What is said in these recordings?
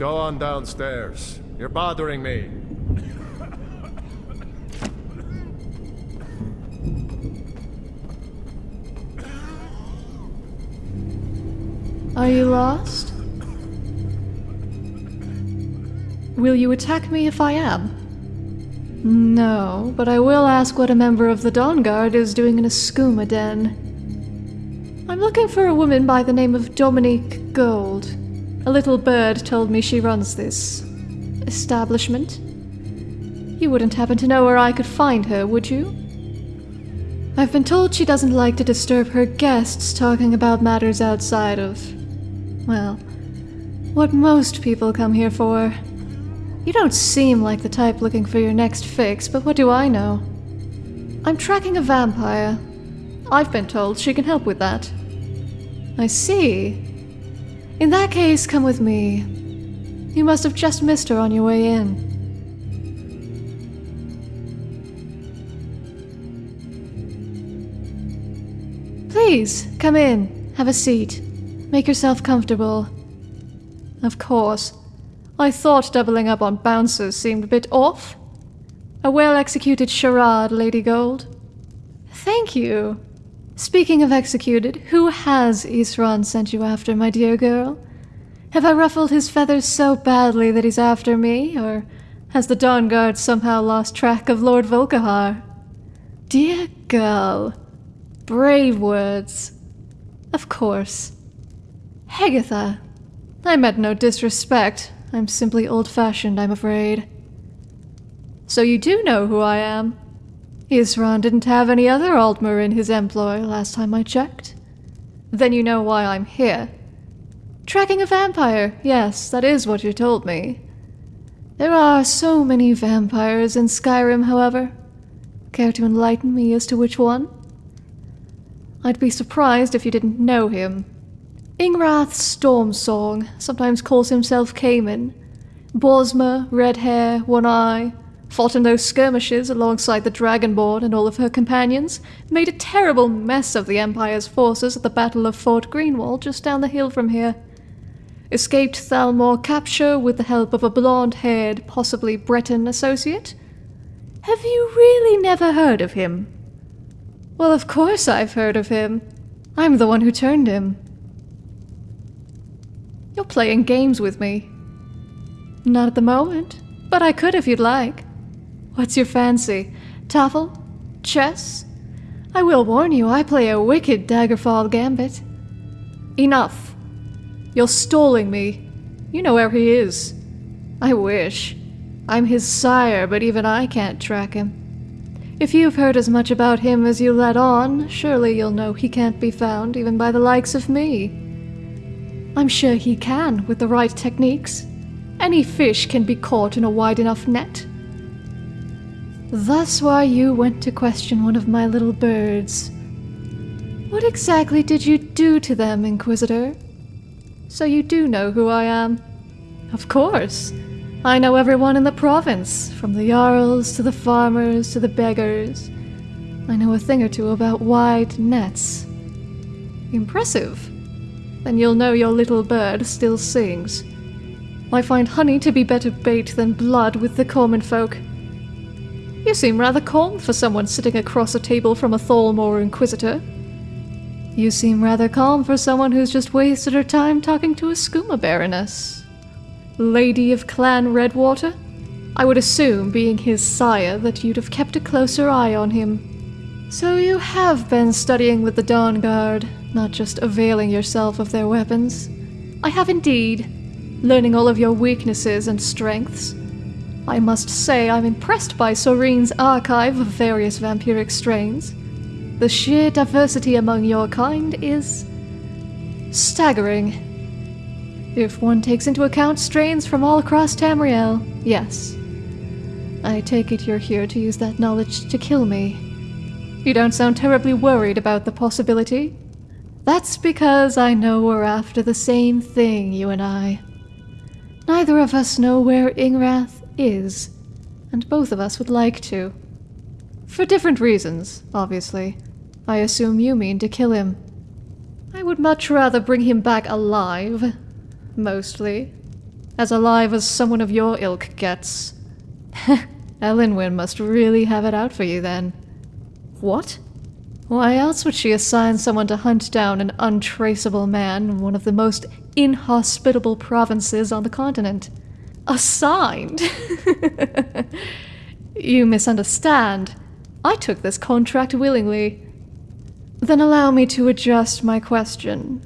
Go on downstairs. You're bothering me. Are you lost? Will you attack me if I am? No, but I will ask what a member of the Dawn Guard is doing in a skooma den. I'm looking for a woman by the name of Dominique Gold. A little bird told me she runs this establishment. You wouldn't happen to know where I could find her, would you? I've been told she doesn't like to disturb her guests talking about matters outside of. well, what most people come here for. You don't seem like the type looking for your next fix, but what do I know? I'm tracking a vampire. I've been told she can help with that. I see. In that case, come with me. You must have just missed her on your way in. Please, come in. Have a seat. Make yourself comfortable. Of course. I thought doubling up on bouncers seemed a bit off. A well executed charade, Lady Gold. Thank you. Speaking of executed, who has Isran sent you after, my dear girl? Have I ruffled his feathers so badly that he's after me, or has the Dawn Guard somehow lost track of Lord Volkihar? Dear girl. Brave words. Of course. Hegatha. I meant no disrespect. I'm simply old fashioned, I'm afraid. So you do know who I am? Isran didn't have any other Aldmer in his employ last time I checked. Then you know why I'm here. Tracking a vampire, yes, that is what you told me. There are so many vampires in Skyrim, however. Care to enlighten me as to which one? I'd be surprised if you didn't know him. Ingrath Stormsong sometimes calls himself Cayman. Bosmer, red hair, one eye, fought in those skirmishes alongside the Dragonborn and all of her companions, made a terrible mess of the Empire's forces at the Battle of Fort Greenwall just down the hill from here. Escaped Thalmor capture with the help of a blonde-haired, possibly Breton associate? Have you really never heard of him? Well, of course I've heard of him. I'm the one who turned him. You're playing games with me. Not at the moment, but I could if you'd like. What's your fancy? Tafel? Chess? I will warn you, I play a wicked Daggerfall gambit. Enough. You're stalling me. You know where he is. I wish. I'm his sire, but even I can't track him. If you've heard as much about him as you let on, surely you'll know he can't be found even by the likes of me. I'm sure he can, with the right techniques. Any fish can be caught in a wide enough net. Thus why you went to question one of my little birds. What exactly did you do to them, Inquisitor? So you do know who I am? Of course. I know everyone in the province, from the Jarls to the farmers to the beggars. I know a thing or two about wide nets. Impressive. Then you'll know your little bird still sings. I find honey to be better bait than blood with the common folk. You seem rather calm for someone sitting across a table from a Thalmor Inquisitor. You seem rather calm for someone who's just wasted her time talking to a skooma baroness. Lady of Clan Redwater? I would assume, being his sire, that you'd have kept a closer eye on him. So you have been studying with the Dawn Guard, not just availing yourself of their weapons. I have indeed, learning all of your weaknesses and strengths. I must say I'm impressed by Sorine's archive of various vampiric strains. The sheer diversity among your kind is staggering. If one takes into account strains from all across Tamriel, yes. I take it you're here to use that knowledge to kill me. You don't sound terribly worried about the possibility. That's because I know we're after the same thing, you and I. Neither of us know where Ingrath is, and both of us would like to. For different reasons, obviously. I assume you mean to kill him. I would much rather bring him back alive. Mostly. As alive as someone of your ilk gets. Elenwen must really have it out for you then. What? Why else would she assign someone to hunt down an untraceable man in one of the most inhospitable provinces on the continent? Assigned? you misunderstand. I took this contract willingly. Then allow me to adjust my question.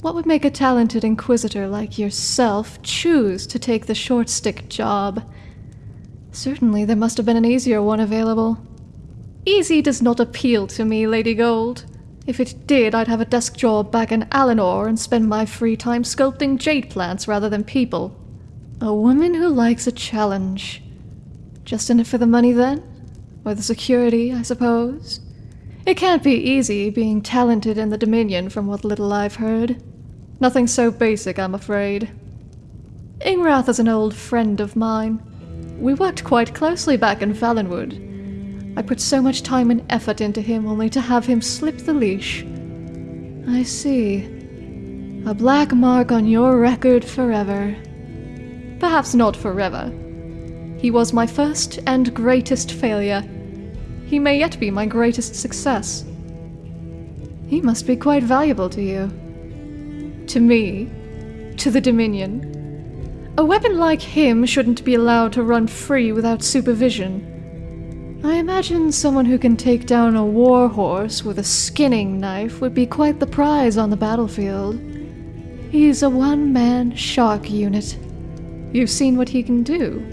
What would make a talented inquisitor like yourself choose to take the short stick job? Certainly there must have been an easier one available. Easy does not appeal to me, Lady Gold. If it did, I'd have a desk job back in Alinor and spend my free time sculpting jade plants rather than people. A woman who likes a challenge. Just in it for the money then? Or the security, I suppose? It can't be easy being talented in the Dominion from what little I've heard. Nothing so basic, I'm afraid. Ingrath is an old friend of mine. We worked quite closely back in Valenwood. I put so much time and effort into him only to have him slip the leash. I see. A black mark on your record forever. Perhaps not forever. He was my first and greatest failure. He may yet be my greatest success. He must be quite valuable to you. To me. To the Dominion. A weapon like him shouldn't be allowed to run free without supervision. I imagine someone who can take down a war horse with a skinning knife would be quite the prize on the battlefield. He's a one-man shark unit. You've seen what he can do.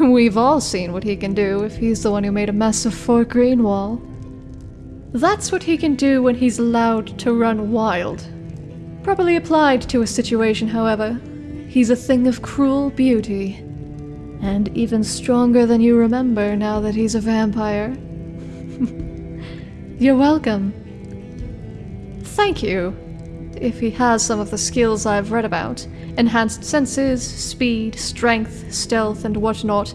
We've all seen what he can do if he's the one who made a mess of Fort Greenwall. That's what he can do when he's allowed to run wild. Properly applied to a situation, however, he's a thing of cruel beauty. And even stronger than you remember now that he's a vampire. You're welcome. Thank you. If he has some of the skills I've read about enhanced senses, speed, strength, stealth, and whatnot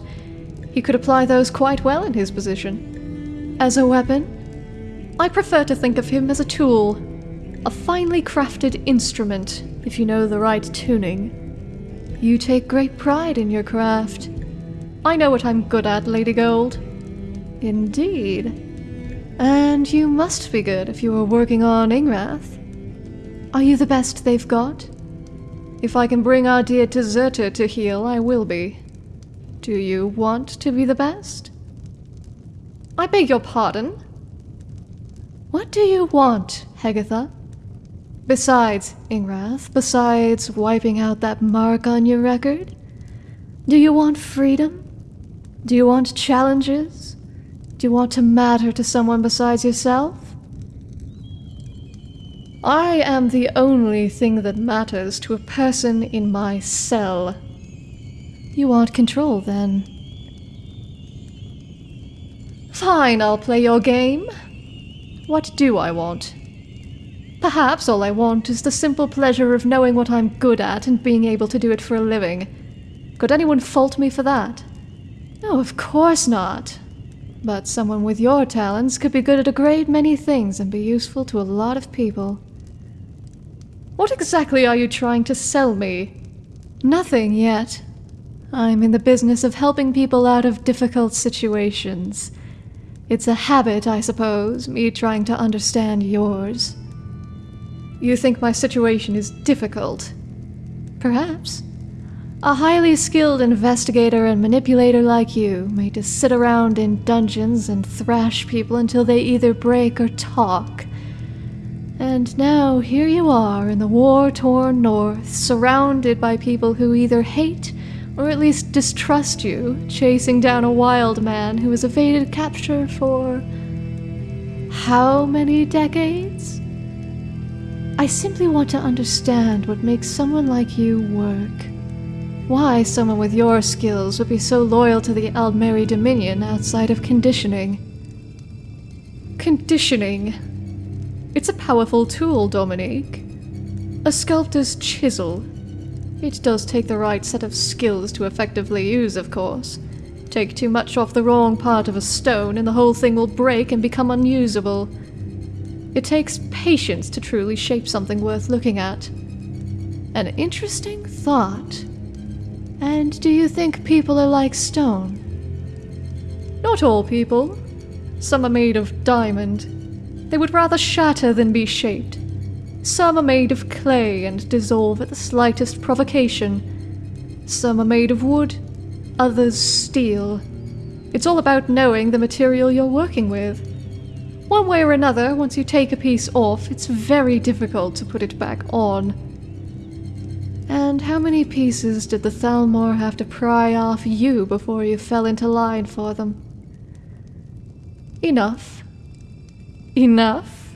he could apply those quite well in his position. As a weapon, I prefer to think of him as a tool a finely crafted instrument, if you know the right tuning. You take great pride in your craft. I know what I'm good at, Lady Gold. Indeed. And you must be good if you are working on Ingrath. Are you the best they've got? If I can bring our dear deserter to heel, I will be. Do you want to be the best? I beg your pardon? What do you want, Hegatha? Besides, Ingrath, besides wiping out that mark on your record? Do you want freedom? Do you want challenges? Do you want to matter to someone besides yourself? I am the only thing that matters to a person in my cell. You want control, then? Fine, I'll play your game. What do I want? Perhaps all I want is the simple pleasure of knowing what I'm good at and being able to do it for a living. Could anyone fault me for that? No, of course not. But someone with your talents could be good at a great many things and be useful to a lot of people. What exactly are you trying to sell me? Nothing yet. I'm in the business of helping people out of difficult situations. It's a habit, I suppose, me trying to understand yours. You think my situation is difficult? Perhaps. A highly skilled investigator and manipulator like you made to sit around in dungeons and thrash people until they either break or talk. And now here you are in the war-torn north, surrounded by people who either hate or at least distrust you, chasing down a wild man who has evaded capture for... how many decades? I simply want to understand what makes someone like you work. Why someone with your skills would be so loyal to the Aldmeri Dominion outside of conditioning. Conditioning. It's a powerful tool, Dominique. A sculptor's chisel. It does take the right set of skills to effectively use, of course. Take too much off the wrong part of a stone and the whole thing will break and become unusable. It takes patience to truly shape something worth looking at. An interesting thought. And do you think people are like stone? Not all people. Some are made of diamond. They would rather shatter than be shaped. Some are made of clay and dissolve at the slightest provocation. Some are made of wood, others steel. It's all about knowing the material you're working with. One way or another, once you take a piece off, it's very difficult to put it back on. And how many pieces did the Thalmor have to pry off you before you fell into line for them? Enough. Enough.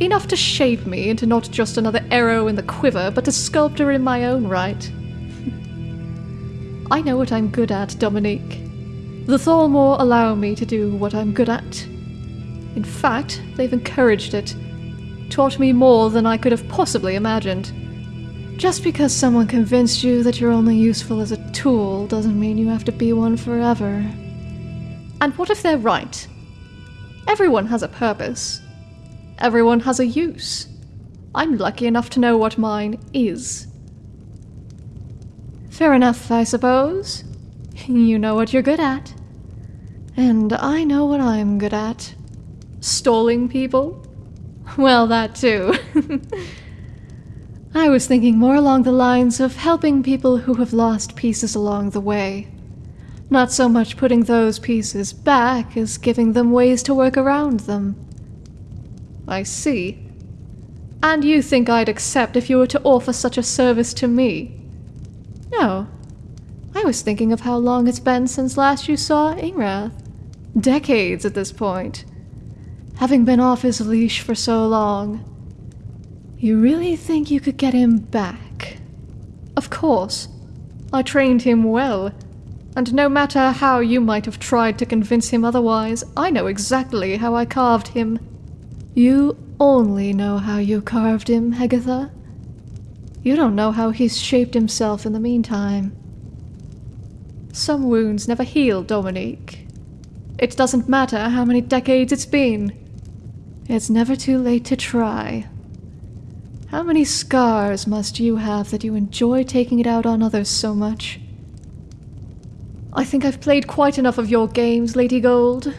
Enough to shape me into not just another arrow in the quiver, but a sculptor in my own right. I know what I'm good at, Dominique. The Thalmor allow me to do what I'm good at. In fact, they've encouraged it, taught me more than I could have possibly imagined. Just because someone convinced you that you're only useful as a tool doesn't mean you have to be one forever. And what if they're right? Everyone has a purpose. Everyone has a use. I'm lucky enough to know what mine is. Fair enough, I suppose. You know what you're good at. And I know what I'm good at. Stalling people? Well, that too. I was thinking more along the lines of helping people who have lost pieces along the way. Not so much putting those pieces back as giving them ways to work around them. I see. And you think I'd accept if you were to offer such a service to me? No. I was thinking of how long it's been since last you saw Ingrath. Decades at this point having been off his leash for so long. You really think you could get him back? Of course. I trained him well, and no matter how you might have tried to convince him otherwise, I know exactly how I carved him. You only know how you carved him, Hegatha. You don't know how he's shaped himself in the meantime. Some wounds never heal, Dominique. It doesn't matter how many decades it's been. It's never too late to try. How many scars must you have that you enjoy taking it out on others so much? I think I've played quite enough of your games, Lady Gold.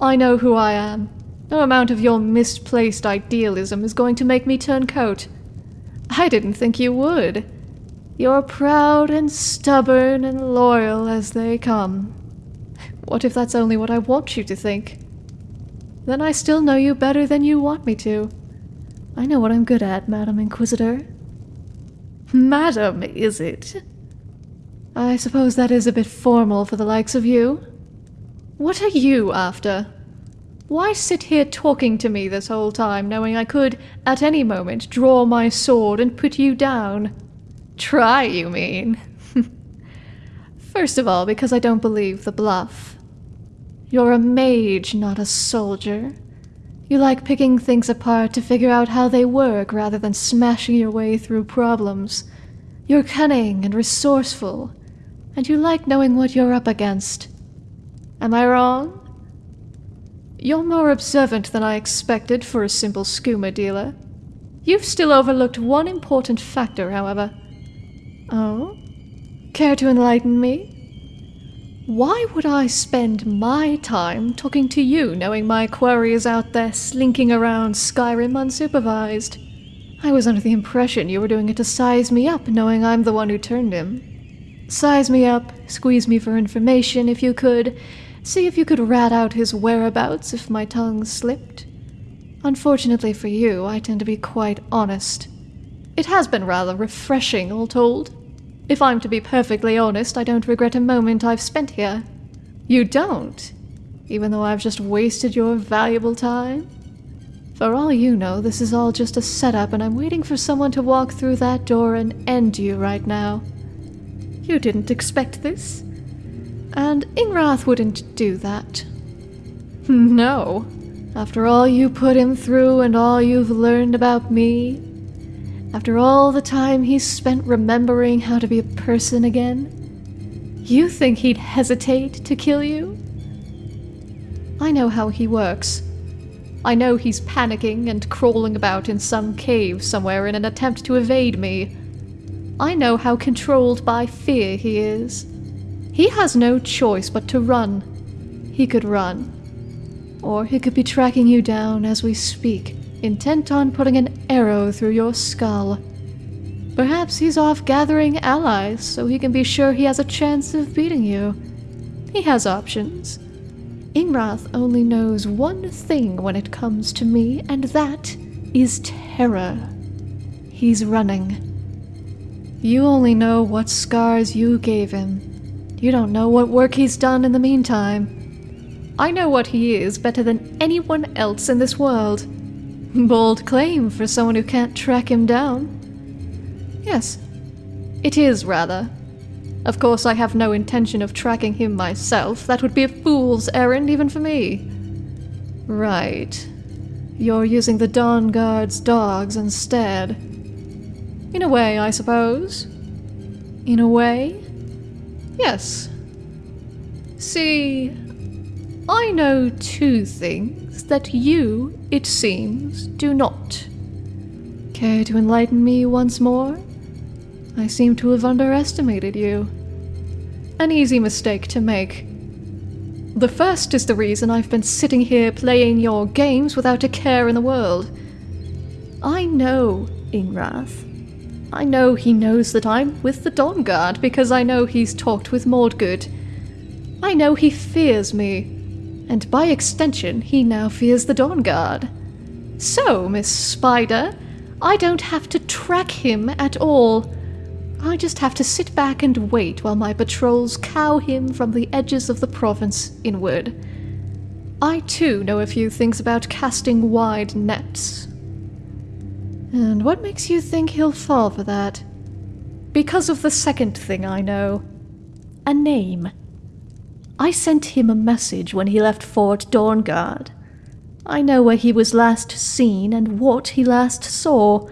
I know who I am. No amount of your misplaced idealism is going to make me turn coat. I didn't think you would. You're proud and stubborn and loyal as they come. What if that's only what I want you to think? Then I still know you better than you want me to. I know what I'm good at, Madam Inquisitor. Madam, is it? I suppose that is a bit formal for the likes of you. What are you after? Why sit here talking to me this whole time, knowing I could, at any moment, draw my sword and put you down? Try, you mean? First of all, because I don't believe the bluff. You're a mage, not a soldier. You like picking things apart to figure out how they work rather than smashing your way through problems. You're cunning and resourceful, and you like knowing what you're up against. Am I wrong? You're more observant than I expected for a simple skooma dealer. You've still overlooked one important factor, however. Oh? Care to enlighten me? Why would I spend my time talking to you knowing my quarry is out there slinking around Skyrim unsupervised? I was under the impression you were doing it to size me up knowing I'm the one who turned him. Size me up, squeeze me for information if you could, see if you could rat out his whereabouts if my tongue slipped. Unfortunately for you, I tend to be quite honest. It has been rather refreshing, all told. If I'm to be perfectly honest, I don't regret a moment I've spent here. You don't? Even though I've just wasted your valuable time? For all you know, this is all just a setup and I'm waiting for someone to walk through that door and end you right now. You didn't expect this? And Ingrath wouldn't do that. No. After all you put him through and all you've learned about me, after all the time he's spent remembering how to be a person again? You think he'd hesitate to kill you? I know how he works. I know he's panicking and crawling about in some cave somewhere in an attempt to evade me. I know how controlled by fear he is. He has no choice but to run. He could run. Or he could be tracking you down as we speak, intent on putting an arrow through your skull. Perhaps he's off gathering allies so he can be sure he has a chance of beating you. He has options. Ingrath only knows one thing when it comes to me, and that is terror. He's running. You only know what scars you gave him. You don't know what work he's done in the meantime. I know what he is better than anyone else in this world. Bold claim for someone who can't track him down. Yes, it is rather. Of course, I have no intention of tracking him myself. That would be a fool's errand even for me. Right. You're using the Dawn Guard's dogs instead. In a way, I suppose. In a way? Yes. See, I know two things that you, it seems, do not. Care to enlighten me once more? I seem to have underestimated you. An easy mistake to make. The first is the reason I've been sitting here playing your games without a care in the world. I know Ingrath. I know he knows that I'm with the Dawnguard because I know he's talked with Mordgood. I know he fears me, and by extension, he now fears the Dawnguard. So, Miss Spider, I don't have to track him at all. I just have to sit back and wait while my patrols cow him from the edges of the province inward. I too know a few things about casting wide nets. And what makes you think he'll fall for that? Because of the second thing I know. A name. I sent him a message when he left Fort Dawnguard. I know where he was last seen and what he last saw.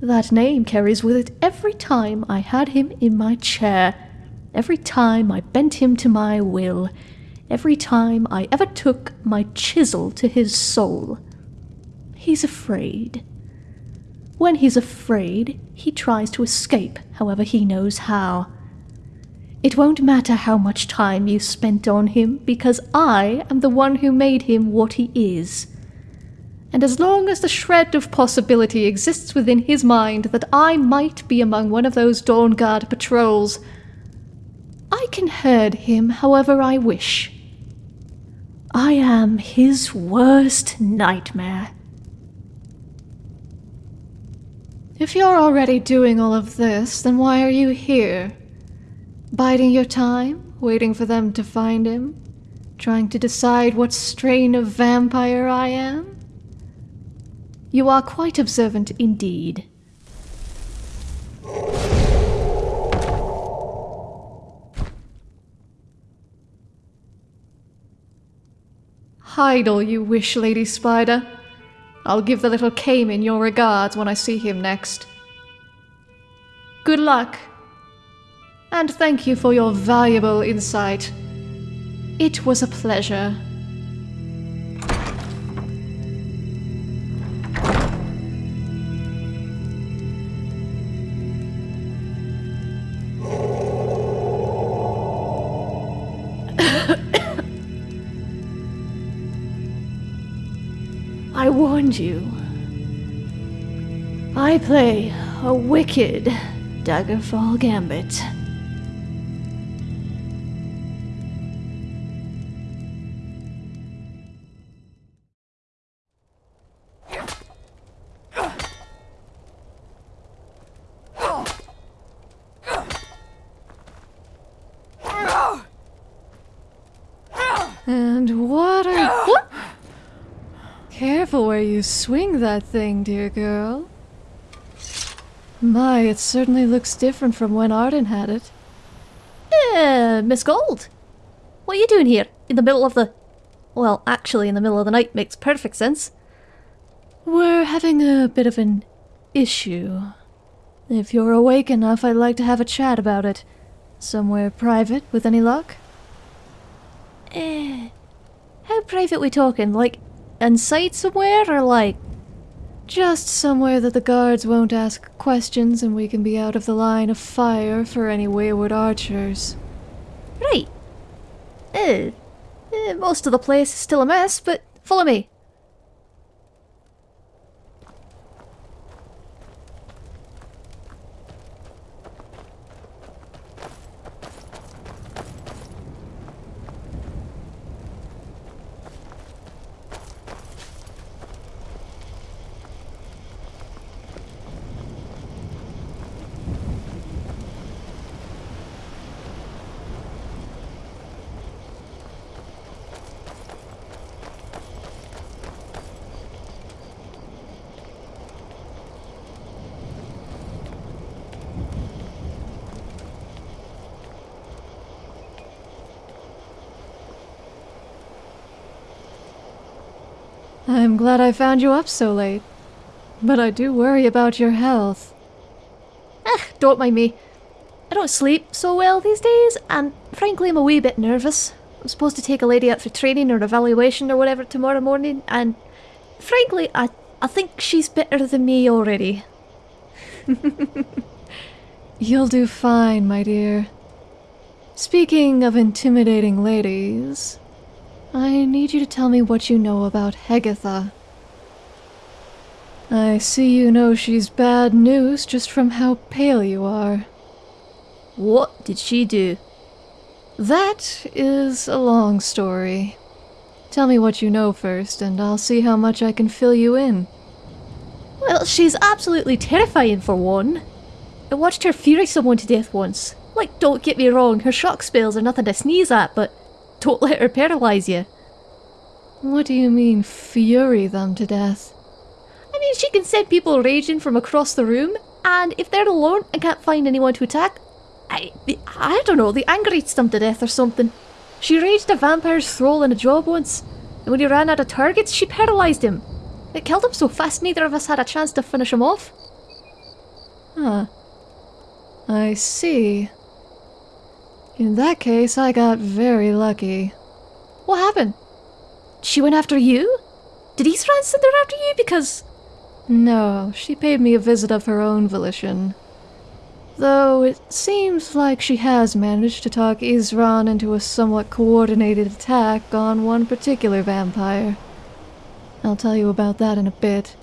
That name carries with it every time I had him in my chair, every time I bent him to my will, every time I ever took my chisel to his soul. He's afraid. When he's afraid, he tries to escape however he knows how. It won't matter how much time you spent on him, because I am the one who made him what he is and as long as the shred of possibility exists within his mind that I might be among one of those Dawn Guard patrols, I can herd him however I wish. I am his worst nightmare. If you're already doing all of this, then why are you here? Biding your time, waiting for them to find him? Trying to decide what strain of vampire I am? You are quite observant indeed. Hide all you wish, Lady Spider. I'll give the little Cayman your regards when I see him next. Good luck. And thank you for your valuable insight. It was a pleasure. You. I play a wicked Daggerfall Gambit. That thing, dear girl. My, it certainly looks different from when Arden had it. Uh, Miss Gold. What are you doing here? In the middle of the... Well, actually in the middle of the night makes perfect sense. We're having a bit of an issue. If you're awake enough, I'd like to have a chat about it. Somewhere private, with any luck? Eh... How private we talking? Like, inside somewhere or like... Just somewhere that the guards won't ask questions and we can be out of the line of fire for any wayward archers. Right. Eh, eh, most of the place is still a mess, but follow me. I'm glad I found you up so late. But I do worry about your health. Ah, don't mind me. I don't sleep so well these days, and frankly, I'm a wee bit nervous. I'm supposed to take a lady out for training or evaluation or whatever tomorrow morning, and frankly, I, I think she's better than me already. You'll do fine, my dear. Speaking of intimidating ladies, I need you to tell me what you know about Hegatha. I see you know she's bad news just from how pale you are. What did she do? That is a long story. Tell me what you know first, and I'll see how much I can fill you in. Well, she's absolutely terrifying for one. I watched her fury someone to death once. Like, don't get me wrong, her shock spells are nothing to sneeze at, but don't let her paralyze you. What do you mean, fury them to death? I mean, she can send people raging from across the room, and if they're alone and can't find anyone to attack, I, I don't know, the anger eats them to death or something. She raged a vampire's thrall in a job once, and when he ran out of targets, she paralysed him. It killed him so fast neither of us had a chance to finish him off. Huh. I see. In that case, I got very lucky. What happened? She went after you? Did Isran send her after you? Because No, she paid me a visit of her own volition. Though it seems like she has managed to talk Isran into a somewhat coordinated attack on one particular vampire. I'll tell you about that in a bit.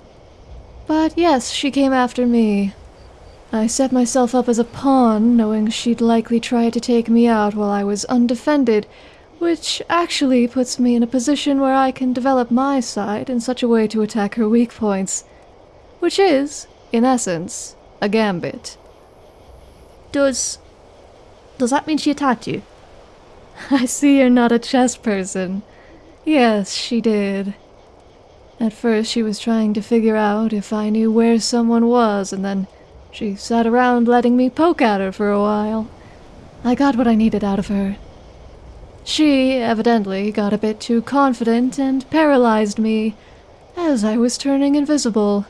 But yes, she came after me. I set myself up as a pawn, knowing she'd likely try to take me out while I was undefended, which actually puts me in a position where I can develop my side in such a way to attack her weak points. Which is, in essence, a gambit. does does that mean she attacked you? I see you're not a chess person. Yes, she did. At first, she was trying to figure out if I knew where someone was, and then she sat around letting me poke at her for a while. I got what I needed out of her. She evidently got a bit too confident and paralyzed me as I was turning invisible.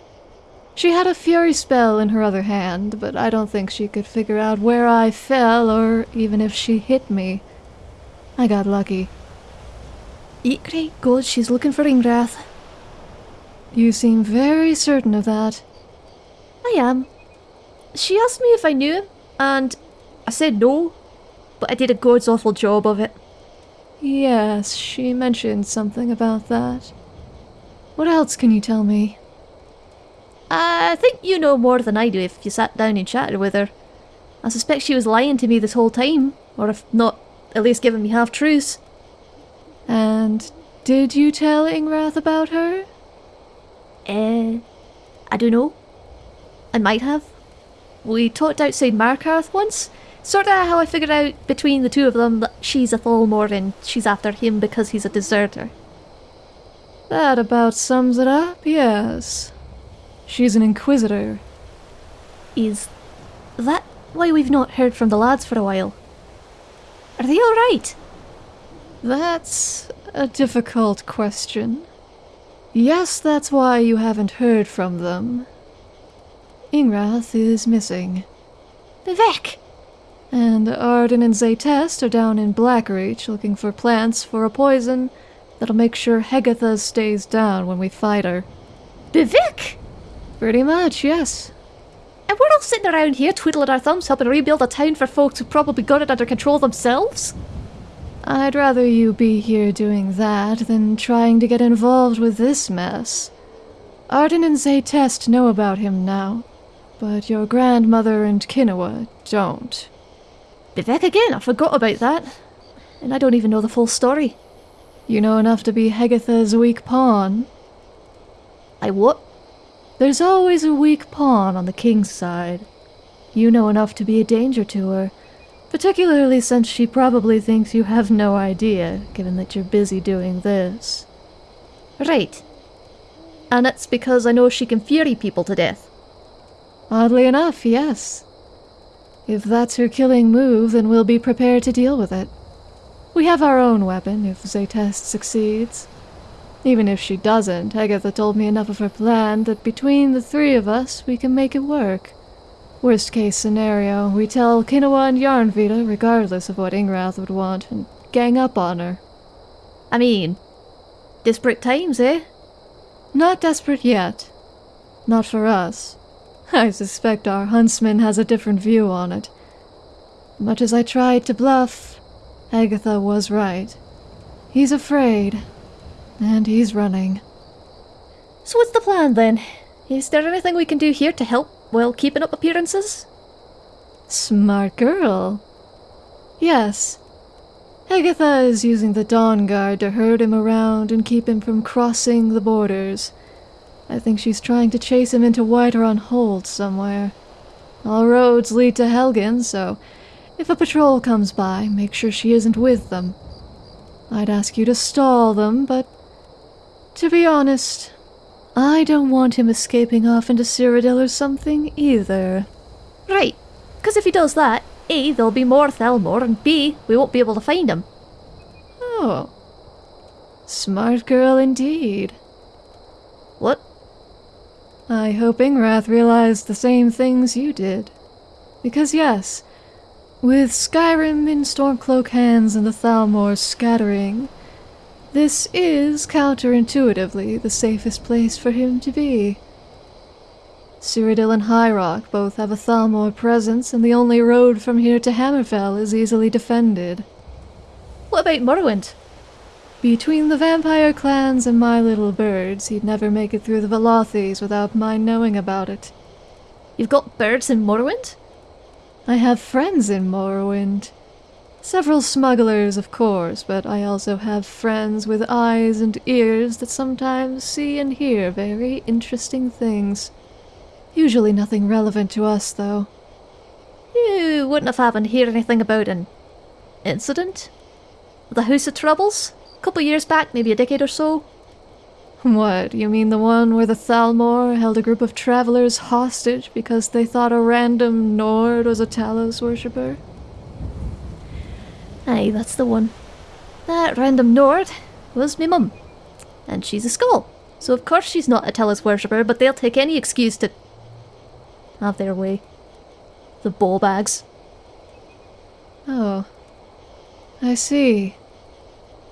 She had a fury spell in her other hand, but I don't think she could figure out where I fell or even if she hit me. I got lucky. Eat great God, she's looking for Ingrath. You seem very certain of that. I am. She asked me if I knew him, and I said no, but I did a god's awful job of it. Yes, she mentioned something about that. What else can you tell me? I think you know more than I do if you sat down and chatted with her. I suspect she was lying to me this whole time, or if not, at least giving me half truths. And did you tell Ingrath about her? Eh, I don't know. I might have. We talked outside Markarth once. Sorta how I figured out between the two of them that she's a Thalmor and she's after him because he's a deserter. That about sums it up, yes. She's an inquisitor. Is that why we've not heard from the lads for a while? Are they alright? That's a difficult question. Yes, that's why you haven't heard from them. Ingrath is missing. Vivec! And Arden and Zaytest are down in Blackreach looking for plants for a poison that'll make sure Hegatha stays down when we fight her. Vivec! Pretty much, yes. And we're all sitting around here twiddling our thumbs helping rebuild a town for folks who probably got it under control themselves? I'd rather you be here doing that than trying to get involved with this mess. Arden and Zaytest know about him now, but your grandmother and Kinoa don't. Vivec again, I forgot about that. And I don't even know the full story. You know enough to be Hegatha's weak pawn. I what? There's always a weak pawn on the king's side. You know enough to be a danger to her, particularly since she probably thinks you have no idea, given that you're busy doing this. Right. And it's because I know she can fury people to death. Oddly enough, yes. If that's her killing move, then we'll be prepared to deal with it. We have our own weapon if Zaytest succeeds. Even if she doesn't, Hegatha told me enough of her plan that between the three of us, we can make it work. Worst case scenario, we tell Kinoa and Yarnvita, regardless of what Ingrath would want, and gang up on her. I mean, desperate times, eh? Not desperate yet. Not for us. I suspect our huntsman has a different view on it. Much as I tried to bluff, Hegatha was right. He's afraid, and he's running. So what's the plan then? Is there anything we can do here to help while keeping up appearances? Smart girl. Yes. Hegatha is using the Dawn Guard to herd him around and keep him from crossing the borders. I think she's trying to chase him into Whiterun Hold somewhere. All roads lead to Helgen, so if a patrol comes by, make sure she isn't with them. I'd ask you to stall them, but to be honest, I don't want him escaping off into Cyrodiil or something either. Right. Because if he does that, A, there'll be more Thalmor, and B, we won't be able to find him. Oh. Smart girl indeed. What? I hope Ingrath realized the same things you did. Because yes, with Skyrim in Stormcloak hands and the Thalmor scattering, this is counterintuitively the safest place for him to be. Cyrodiil and High Rock both have a Thalmor presence, and the only road from here to Hammerfell is easily defended. What about Morrowind? Between the vampire clans and my little birds, he'd never make it through the Velothes without my knowing about it. You've got birds in Morrowind? I have friends in Morrowind. Several smugglers, of course, but I also have friends with eyes and ears that sometimes see and hear very interesting things. Usually nothing relevant to us, though. You wouldn't have happened to hear anything about an incident? The House of Troubles? A couple years back, maybe a decade or so? What, you mean the one where the Thalmor held a group of travelers hostage because they thought a random Nord was a Talos worshipper? Aye, that's the one. That random Nord was me mum. And she's a skull. So of course she's not a Talos worshipper, but they'll take any excuse to have their way. The ball bags. Oh. I see.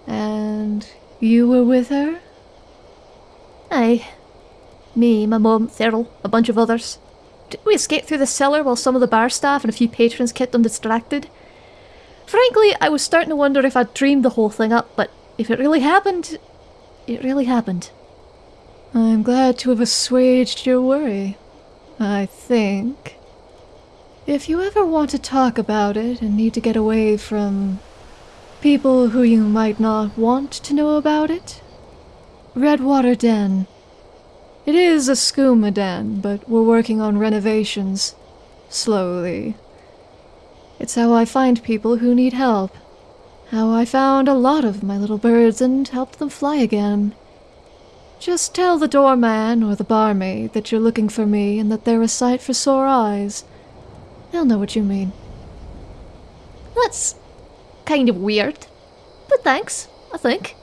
And you were with her? Aye. Me, my mum, Thurl, a bunch of others. Did we escape through the cellar while some of the bar staff and a few patrons kept them distracted? Frankly, I was starting to wonder if I'd dreamed the whole thing up, but if it really happened, it really happened. I'm glad to have assuaged your worry. I think. If you ever want to talk about it and need to get away from people who you might not want to know about it, Redwater Den. It is a skooma den, but we're working on renovations. Slowly. It's how I find people who need help. How I found a lot of my little birds and helped them fly again. Just tell the doorman or the barmaid that you're looking for me and that they're a sight for sore eyes. They'll know what you mean. That's kind of weird. But thanks, I think.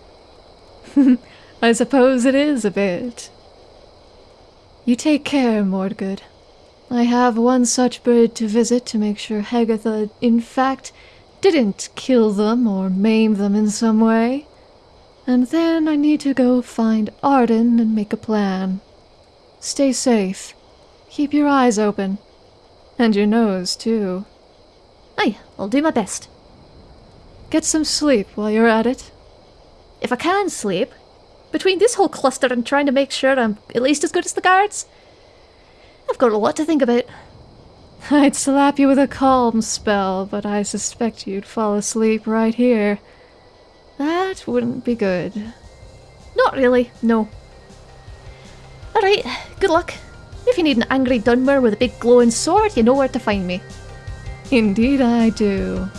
I suppose it is a bit. You take care, Mordgood. I have one such bird to visit to make sure Hegatha, in fact, didn't kill them or maim them in some way. And then I need to go find Arden and make a plan. Stay safe. Keep your eyes open. And your nose, too. Aye, I'll do my best. Get some sleep while you're at it. If I can sleep, between this whole cluster and trying to make sure I'm at least as good as the guards, I've got a lot to think about. I'd slap you with a calm spell, but I suspect you'd fall asleep right here. That wouldn't be good. Not really, no. Alright, good luck. If you need an angry Dunmer with a big glowing sword, you know where to find me. Indeed I do.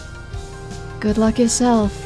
Good luck yourself.